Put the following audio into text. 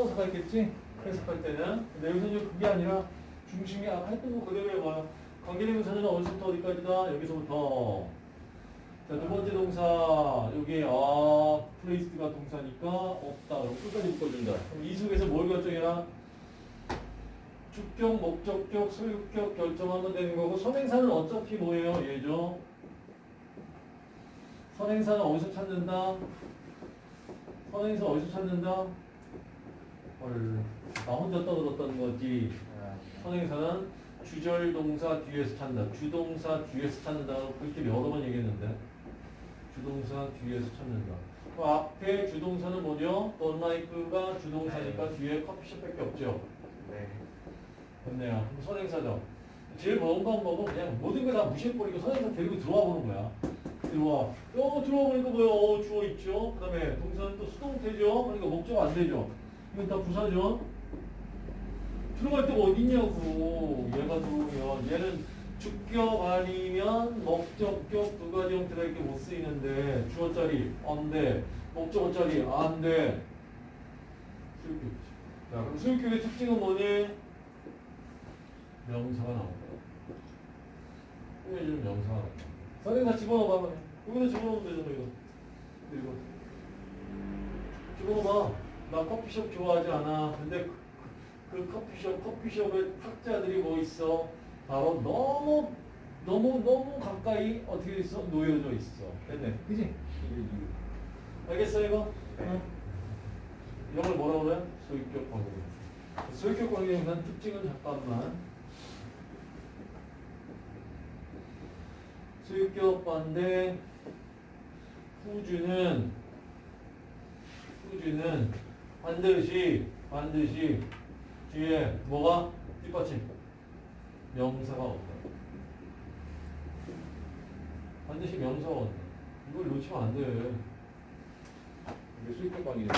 끊어서 있겠지? 해석할 때는. 근데 여기서 이제 그게 아니라 중심이 아까 했던 거 그대로 해봐요. 관계대명사는 어디서부터 어디까지다? 여기서부터. 자, 두 번째 동사. 여기 아, place가 동사니까 없다. 그럼 끝까지 묶어준다. 그럼 이 속에서 뭘 결정해라? 주격, 목적격, 소유격 결정하면 되는 거고 선행사는 어차피 뭐예요? 얘죠. 선행사는 어디서 찾는다? 선행사 어디서 찾는다? 헐, 나 혼자 떠들었다는 거지. 선행사는 주절 동사 뒤에서 찾는다. 주동사 뒤에서 찾는다. 그렇게 여러 번 얘기했는데. 주동사 뒤에서 찾는다. 그 앞에 주동사는 뭐죠? like가 주동사니까 뒤에 커피숍밖에 없죠. 네. 됐네요. 그럼 선행사죠. 제일 먼 방법은 그냥 모든 걸다 무시해버리고 선행사 데리고 들어와 보는 거야. 들어와. 어, 들어와 보니까 뭐야? 어, 주어 있죠. 그 다음에 동사는 또 수동태죠. 그러니까 목적 안 되죠. 이건 다 부사죠. 들어갈 데가 어디 있냐고. 얘가 들어오면. 얘는 주격 아니면 목적격 두 가지 이렇게 못 쓰이는데 주어짜리 안 돼. 목적어짜리 안 돼. 수육격. 자, 그럼 수육격의 특징은 뭐니? 명사가 나온 거야. 꾸며주는 명사가 나온 거야. 선생님 다 집어넣어봐. 여기다 집어넣으면 되잖아, 이거. 이거. 집어넣어봐. 나 커피숍 좋아하지 않아. 근데 그, 그, 그 커피숍, 커피숍의 탁자들이 뭐 있어? 바로 너무, 너무, 너무 가까이 어떻게 돼 있어? 놓여져 있어. 됐네. 그지? 알겠어, 이거? 응. 이런 걸 뭐라고 그래? 소유격 관계. 소유격 관계에 특징은 잠깐만. 소유격 반대 후주는 후주는 반드시 반드시 뒤에 뭐가 뒷받침 명사가 없다. 반드시 명사가 없다. 이걸 놓치면 안 돼. 이게 수익격 관계.